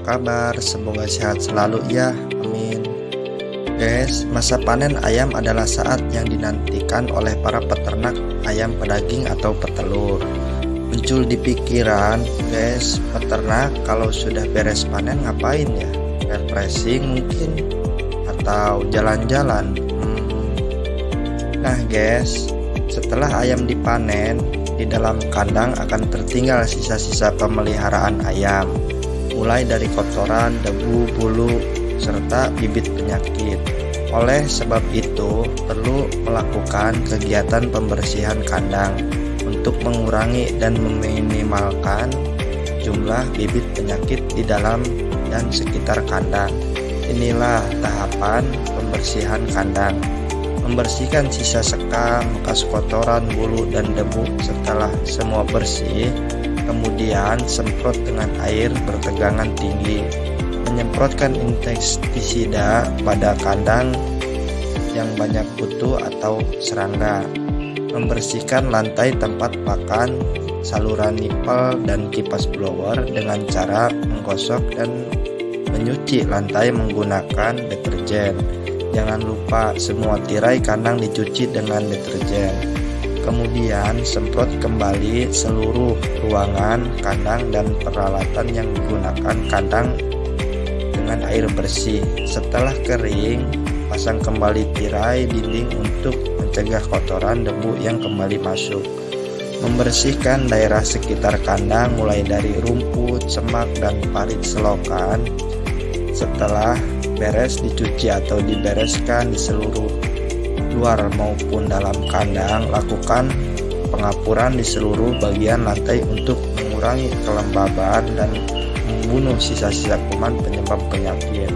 kabar? Semoga sehat selalu ya, amin. Guys, masa panen ayam adalah saat yang dinantikan oleh para peternak ayam pedaging atau petelur. Muncul di pikiran, guys, peternak kalau sudah beres panen ngapain ya? Refreshing mungkin atau jalan-jalan. Hmm. Nah, guys, setelah ayam dipanen, di dalam kandang akan tertinggal sisa-sisa pemeliharaan ayam, mulai dari kotoran, debu, bulu, serta bibit penyakit. Oleh sebab itu, perlu melakukan kegiatan pembersihan kandang untuk mengurangi dan meminimalkan jumlah bibit penyakit di dalam dan sekitar kandang. Inilah tahapan pembersihan kandang membersihkan sisa sekam, bekas kotoran, bulu, dan debu setelah semua bersih, kemudian semprot dengan air bertegangan tinggi. Menyemprotkan insektisida pada kandang yang banyak kutu atau serangga. Membersihkan lantai tempat pakan, saluran nipel, dan kipas blower dengan cara menggosok dan menyuci lantai menggunakan deterjen Jangan lupa semua tirai kandang dicuci dengan deterjen. Kemudian semprot kembali seluruh ruangan, kandang, dan peralatan yang digunakan kandang dengan air bersih. Setelah kering, pasang kembali tirai dinding untuk mencegah kotoran debu yang kembali masuk. Membersihkan daerah sekitar kandang mulai dari rumput, semak, dan parit selokan. Setelah beres dicuci atau dibereskan di seluruh luar maupun dalam kandang lakukan pengapuran di seluruh bagian lantai untuk mengurangi kelembaban dan membunuh sisa-sisa kuman penyebab penyakit.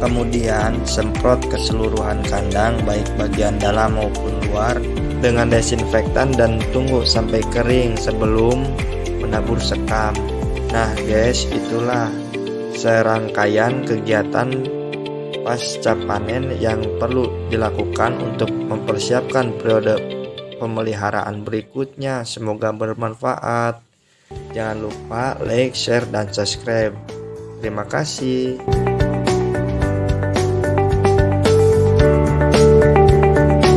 Kemudian semprot keseluruhan kandang baik bagian dalam maupun luar dengan desinfektan dan tunggu sampai kering sebelum menabur sekam. Nah guys itulah serangkaian kegiatan pasca panen yang perlu dilakukan untuk mempersiapkan periode pemeliharaan berikutnya. Semoga bermanfaat. Jangan lupa like, share, dan subscribe. Terima kasih.